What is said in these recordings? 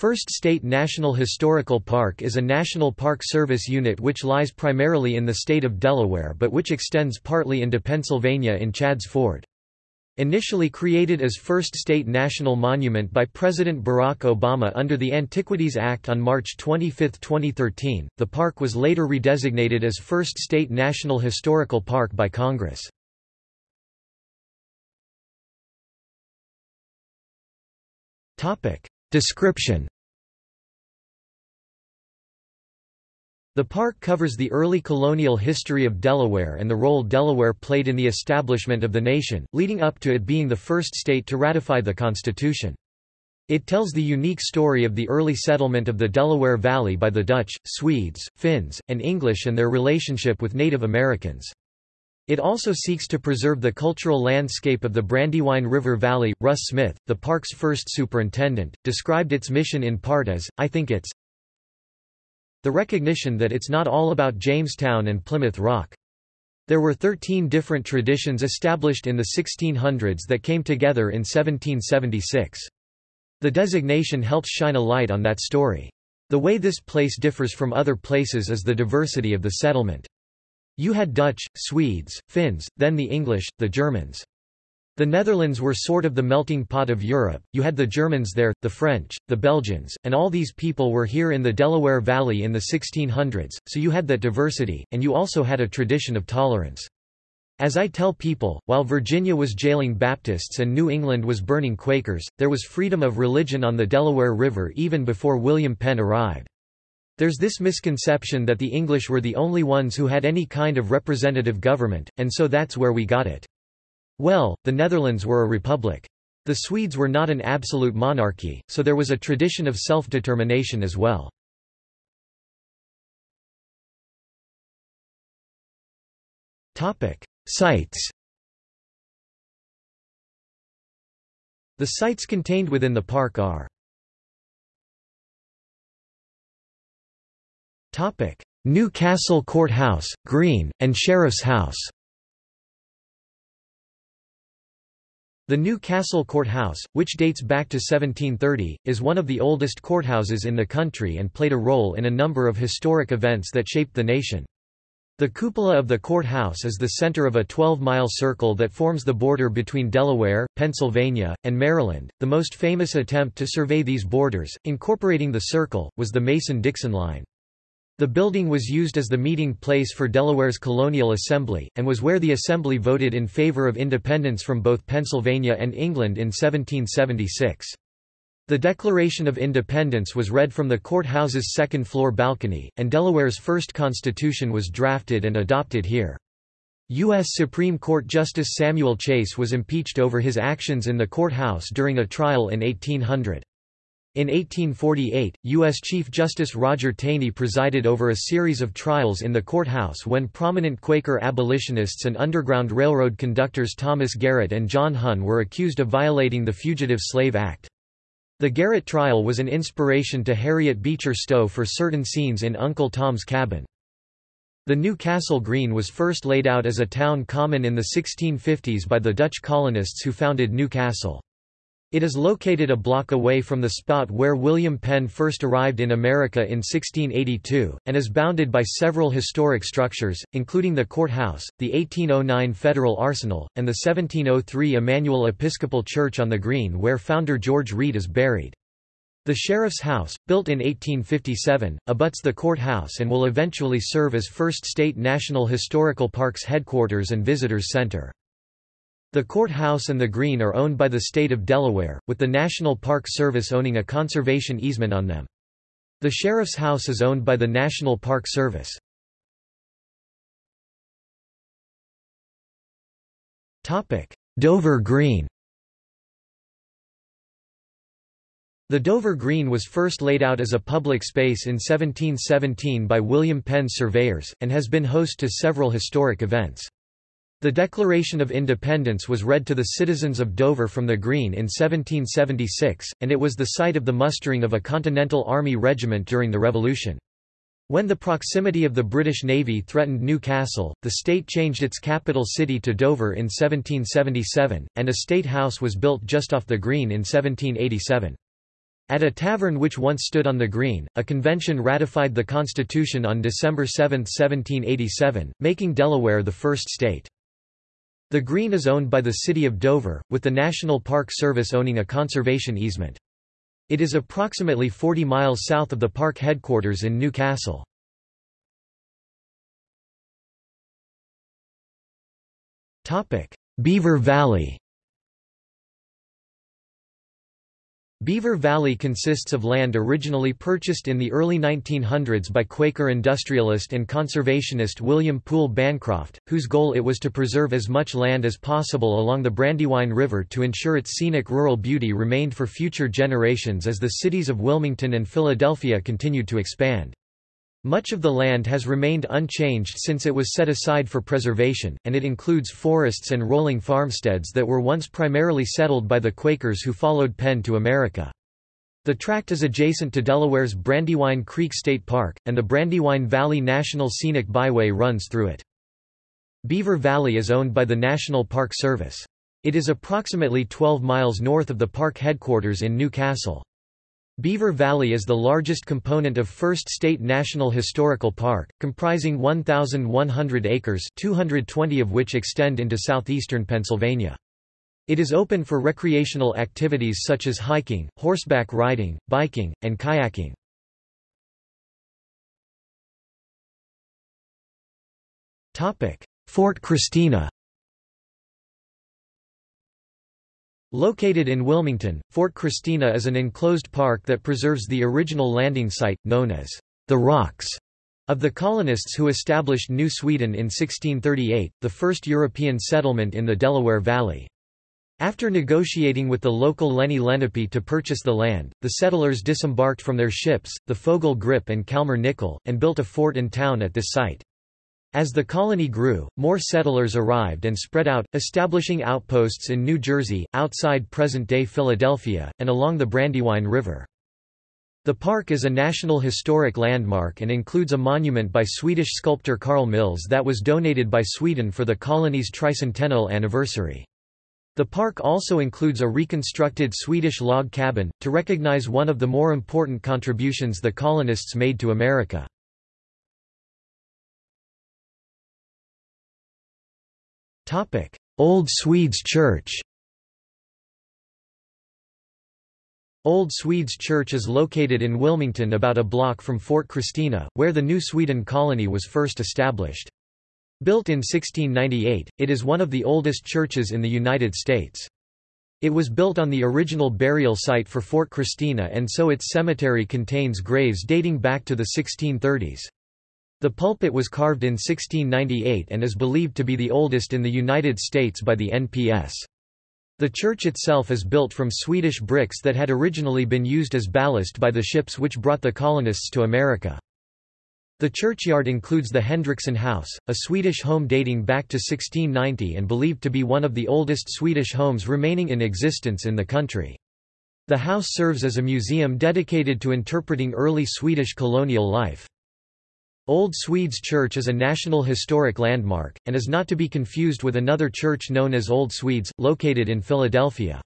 First State National Historical Park is a National Park Service unit which lies primarily in the state of Delaware but which extends partly into Pennsylvania in Chadds Ford. Initially created as First State National Monument by President Barack Obama under the Antiquities Act on March 25, 2013, the park was later redesignated as First State National Historical Park by Congress. Description The park covers the early colonial history of Delaware and the role Delaware played in the establishment of the nation, leading up to it being the first state to ratify the Constitution. It tells the unique story of the early settlement of the Delaware Valley by the Dutch, Swedes, Finns, and English and their relationship with Native Americans. It also seeks to preserve the cultural landscape of the Brandywine River Valley. Russ Smith, the park's first superintendent, described its mission in part as, I think it's the recognition that it's not all about Jamestown and Plymouth Rock. There were 13 different traditions established in the 1600s that came together in 1776. The designation helps shine a light on that story. The way this place differs from other places is the diversity of the settlement. You had Dutch, Swedes, Finns, then the English, the Germans. The Netherlands were sort of the melting pot of Europe, you had the Germans there, the French, the Belgians, and all these people were here in the Delaware Valley in the 1600s, so you had that diversity, and you also had a tradition of tolerance. As I tell people, while Virginia was jailing Baptists and New England was burning Quakers, there was freedom of religion on the Delaware River even before William Penn arrived. There's this misconception that the English were the only ones who had any kind of representative government, and so that's where we got it. Well, the Netherlands were a republic. The Swedes were not an absolute monarchy, so there was a tradition of self-determination as well. Sites The sites contained within the park are New Castle Courthouse, Green, and Sheriff's House The New Castle Courthouse, which dates back to 1730, is one of the oldest courthouses in the country and played a role in a number of historic events that shaped the nation. The cupola of the courthouse is the center of a 12-mile circle that forms the border between Delaware, Pennsylvania, and Maryland. The most famous attempt to survey these borders, incorporating the circle, was the Mason-Dixon line. The building was used as the meeting place for Delaware's colonial assembly, and was where the assembly voted in favor of independence from both Pennsylvania and England in 1776. The Declaration of Independence was read from the courthouse's second-floor balcony, and Delaware's first constitution was drafted and adopted here. U.S. Supreme Court Justice Samuel Chase was impeached over his actions in the courthouse during a trial in 1800. In 1848, U.S. Chief Justice Roger Taney presided over a series of trials in the courthouse when prominent Quaker abolitionists and Underground Railroad conductors Thomas Garrett and John Hunn were accused of violating the Fugitive Slave Act. The Garrett trial was an inspiration to Harriet Beecher Stowe for certain scenes in Uncle Tom's Cabin. The New Castle Green was first laid out as a town common in the 1650s by the Dutch colonists who founded New Castle. It is located a block away from the spot where William Penn first arrived in America in 1682, and is bounded by several historic structures, including the courthouse, the 1809 Federal Arsenal, and the 1703 Immanuel Episcopal Church on the Green where founder George Read is buried. The Sheriff's House, built in 1857, abuts the courthouse and will eventually serve as First State National Historical Park's headquarters and visitors center. The courthouse and the green are owned by the state of Delaware, with the National Park Service owning a conservation easement on them. The sheriff's house is owned by the National Park Service. Dover Green The Dover Green was first laid out as a public space in 1717 by William Penn surveyors, and has been host to several historic events. The Declaration of Independence was read to the citizens of Dover from the Green in 1776, and it was the site of the mustering of a Continental Army regiment during the Revolution. When the proximity of the British Navy threatened New Castle, the state changed its capital city to Dover in 1777, and a state house was built just off the Green in 1787. At a tavern which once stood on the green, a convention ratified the Constitution on December 7, 1787, making Delaware the first state. The green is owned by the city of Dover, with the National Park Service owning a conservation easement. It is approximately 40 miles south of the park headquarters in New Castle. Beaver Valley Beaver Valley consists of land originally purchased in the early 1900s by Quaker industrialist and conservationist William Poole Bancroft, whose goal it was to preserve as much land as possible along the Brandywine River to ensure its scenic rural beauty remained for future generations as the cities of Wilmington and Philadelphia continued to expand. Much of the land has remained unchanged since it was set aside for preservation, and it includes forests and rolling farmsteads that were once primarily settled by the Quakers who followed Penn to America. The tract is adjacent to Delaware's Brandywine Creek State Park, and the Brandywine Valley National Scenic Byway runs through it. Beaver Valley is owned by the National Park Service. It is approximately 12 miles north of the park headquarters in New Castle. Beaver Valley is the largest component of First State National Historical Park, comprising 1,100 acres 220 of which extend into southeastern Pennsylvania. It is open for recreational activities such as hiking, horseback riding, biking, and kayaking. Fort Christina Located in Wilmington, Fort Christina is an enclosed park that preserves the original landing site, known as the Rocks, of the colonists who established New Sweden in 1638, the first European settlement in the Delaware Valley. After negotiating with the local Lenni Lenape to purchase the land, the settlers disembarked from their ships, the Fogel Grip and Kalmar Nyckel, and built a fort and town at this site. As the colony grew, more settlers arrived and spread out, establishing outposts in New Jersey, outside present-day Philadelphia, and along the Brandywine River. The park is a National Historic Landmark and includes a monument by Swedish sculptor Carl Milles that was donated by Sweden for the colony's tricentennial anniversary. The park also includes a reconstructed Swedish log cabin, to recognize one of the more important contributions the colonists made to America. Old Swedes Church Old Swedes Church is located in Wilmington about a block from Fort Christina, where the New Sweden colony was first established. Built in 1698, it is one of the oldest churches in the United States. It was built on the original burial site for Fort Christina and so its cemetery contains graves dating back to the 1630s. The pulpit was carved in 1698 and is believed to be the oldest in the United States by the NPS. The church itself is built from Swedish bricks that had originally been used as ballast by the ships which brought the colonists to America. The churchyard includes the Hendrickson House, a Swedish home dating back to 1690 and believed to be one of the oldest Swedish homes remaining in existence in the country. The house serves as a museum dedicated to interpreting early Swedish colonial life. Old Swedes Church is a National Historic Landmark, and is not to be confused with another church known as Old Swedes, located in Philadelphia.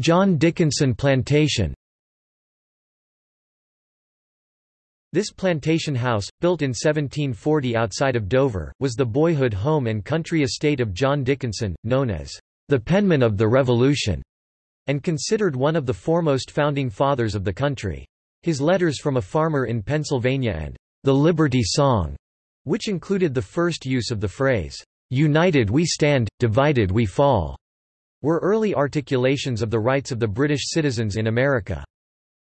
John Dickinson Plantation This plantation house, built in 1740 outside of Dover, was the boyhood home and country estate of John Dickinson, known as the penman of the Revolution and considered one of the foremost founding fathers of the country. His letters from a farmer in Pennsylvania and the Liberty Song, which included the first use of the phrase, United we stand, divided we fall, were early articulations of the rights of the British citizens in America.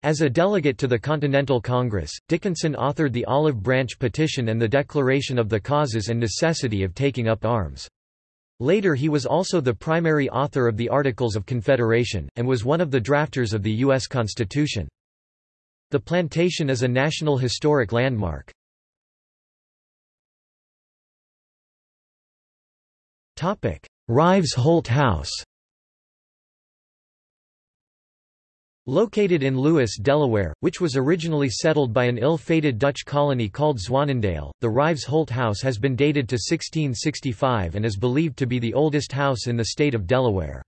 As a delegate to the Continental Congress, Dickinson authored the Olive Branch Petition and the Declaration of the Causes and Necessity of Taking Up Arms. Later he was also the primary author of the Articles of Confederation, and was one of the drafters of the U.S. Constitution. The plantation is a National Historic Landmark. Ryves Holt House Located in Lewes, Delaware, which was originally settled by an ill-fated Dutch colony called Zwaanendael, the Ryves Holt House has been dated to 1665 and is believed to be the oldest house in the state of Delaware.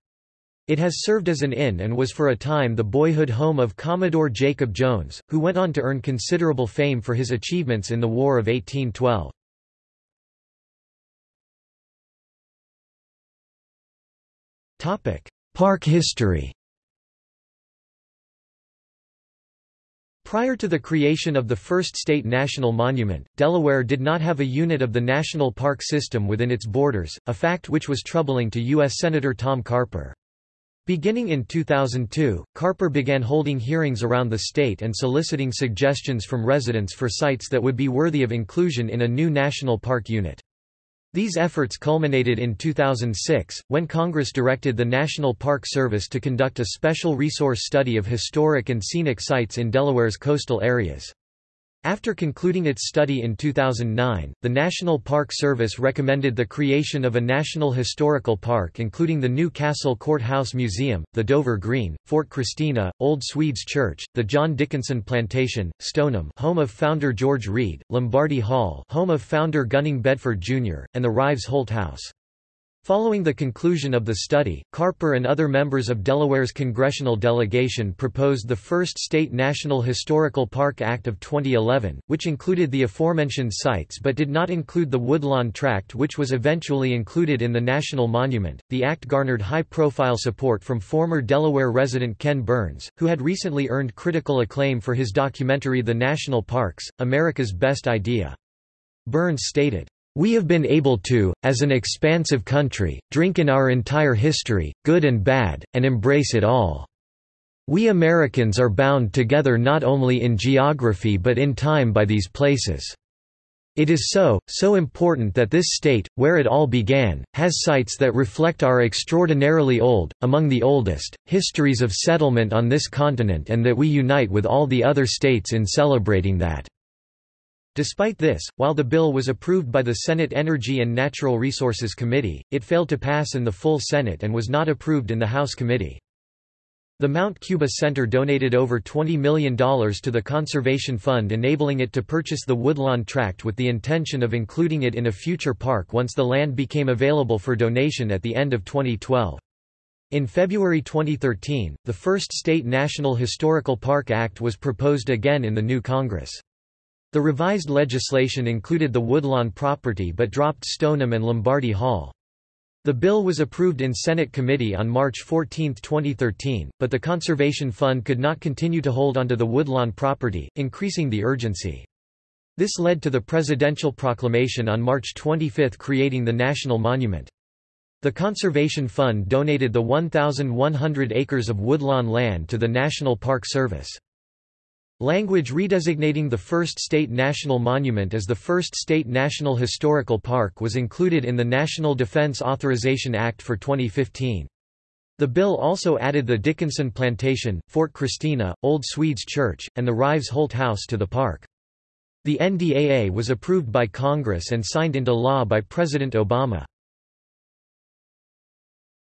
It has served as an inn and was for a time the boyhood home of Commodore Jacob Jones, who went on to earn considerable fame for his achievements in the War of 1812. Park history Prior to the creation of the first state national monument, Delaware did not have a unit of the national park system within its borders, a fact which was troubling to U.S. Senator Tom Carper. Beginning in 2002, Carper began holding hearings around the state and soliciting suggestions from residents for sites that would be worthy of inclusion in a new national park unit. These efforts culminated in 2006, when Congress directed the National Park Service to conduct a special resource study of historic and scenic sites in Delaware's coastal areas. After concluding its study in 2009, the National Park Service recommended the creation of a National Historical Park including the new Castle Courthouse Museum, the Dover Green, Fort Christina, Old Swedes Church, the John Dickinson Plantation, Stonum home of founder George Read, Lombardy Hall home of founder Gunning Bedford Jr., and the Ryves Holt House. Following the conclusion of the study, Carper and other members of Delaware's congressional delegation proposed the first state National Historical Park Act of 2011, which included the aforementioned sites but did not include the Woodlawn Tract which was eventually included in the National Monument. The act garnered high-profile support from former Delaware resident Ken Burns, who had recently earned critical acclaim for his documentary The National Parks: America's Best Idea. Burns stated, we have been able to, as an expansive country, drink in our entire history, good and bad, and embrace it all. We Americans are bound together not only in geography but in time by these places. It is so, so important that this state, where it all began, has sites that reflect our extraordinarily old, among the oldest, histories of settlement on this continent and that we unite with all the other states in celebrating that. Despite this, while the bill was approved by the Senate Energy and Natural Resources Committee, it failed to pass in the full Senate and was not approved in the House committee. The Mount Cuba Center donated over $20 million to the Conservation Fund enabling it to purchase the Woodlawn Tract with the intention of including it in a future park once the land became available for donation at the end of 2012. In February 2013, the first state National Historical Park Act was proposed again in the new Congress. The revised legislation included the Woodlawn property but dropped Stonum and Lombardy Hall. The bill was approved in Senate committee on March 14, 2013, but the Conservation Fund could not continue to hold onto the Woodlawn property, increasing the urgency. This led to the presidential proclamation on March 25 creating the National Monument. The Conservation Fund donated the 1,100 acres of woodlawn land to the National Park Service. Language redesignating the first state national monument as the first state national historical park was included in the National Defense Authorization Act for 2015. The bill also added the Dickinson Plantation, Fort Christina, Old Swedes Church, and the Ryves Holt House to the park. The NDAA was approved by Congress and signed into law by President Obama.